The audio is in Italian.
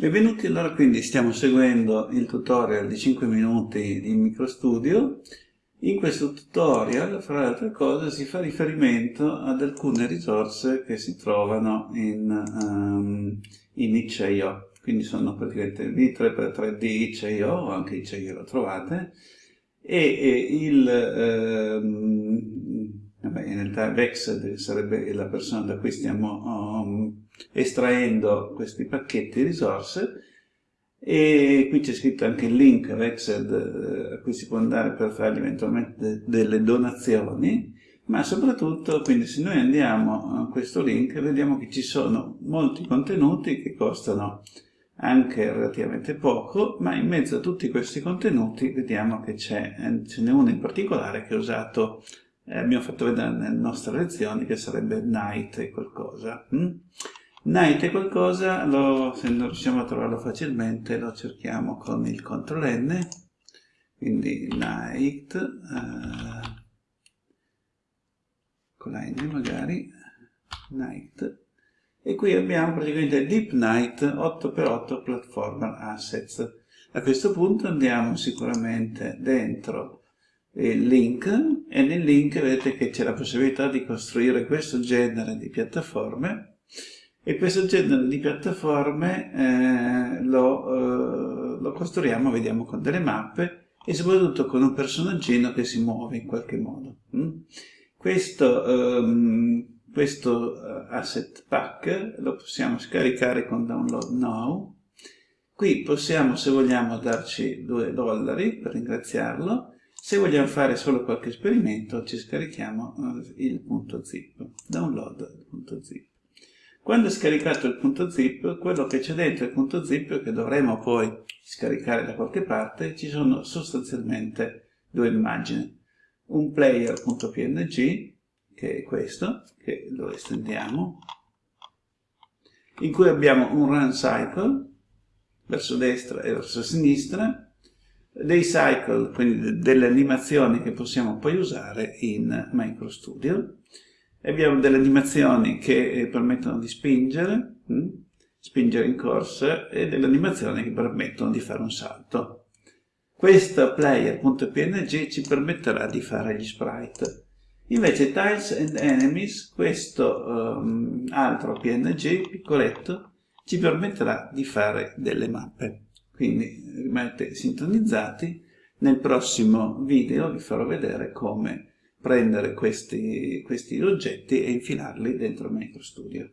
Benvenuti, allora quindi stiamo seguendo il tutorial di 5 minuti di MicroStudio. In questo tutorial, fra le altre cose, si fa riferimento ad alcune risorse che si trovano in, um, in itch.io. Quindi sono praticamente V3x3D itch.io, o anche itch.io lo trovate, e, e il... Um, vabbè, in realtà Vexed sarebbe la persona da cui stiamo um, estraendo questi pacchetti risorse. E qui c'è scritto anche il link Vexed eh, a cui si può andare per fargli eventualmente delle donazioni. Ma soprattutto quindi se noi andiamo a questo link vediamo che ci sono molti contenuti che costano anche relativamente poco, ma in mezzo a tutti questi contenuti vediamo che ce n'è uno in particolare che ho usato, eh, abbiamo fatto vedere nelle nostre lezioni, che sarebbe Night e qualcosa. Hm? Night è qualcosa, lo, se non riusciamo a trovarlo facilmente, lo cerchiamo con il CTRL N, quindi night, eh, con la N magari, night, e qui abbiamo praticamente Deep Night 8x8 Platformer Assets. A questo punto andiamo sicuramente dentro il link e nel link vedete che c'è la possibilità di costruire questo genere di piattaforme e questo genere di piattaforme eh, lo, eh, lo, costruiamo, vediamo, con delle mappe e soprattutto con un personaggino che si muove in qualche modo. Mm? Questo, um, questo uh, asset pack lo possiamo scaricare con download now. Qui possiamo, se vogliamo, darci 2 dollari per ringraziarlo. Se vogliamo fare solo qualche esperimento, ci scarichiamo uh, il punto zip, download.zip. Quando è scaricato il punto zip, quello che c'è dentro il punto zip, che dovremo poi scaricare da qualche parte, ci sono sostanzialmente due immagini. Un player.png, che è questo, che lo estendiamo, in cui abbiamo un run cycle, verso destra e verso sinistra, dei cycle, quindi delle animazioni che possiamo poi usare in MicroStudio, abbiamo delle animazioni che eh, permettono di spingere, hm? spingere in corsa, e delle animazioni che permettono di fare un salto. Questo player.png ci permetterà di fare gli sprite. Invece Tiles and Enemies, questo um, altro PNG piccoletto, ci permetterà di fare delle mappe. Quindi rimanete sintonizzati, nel prossimo video vi farò vedere come prendere questi, questi oggetti e infilarli dentro MicroStudio.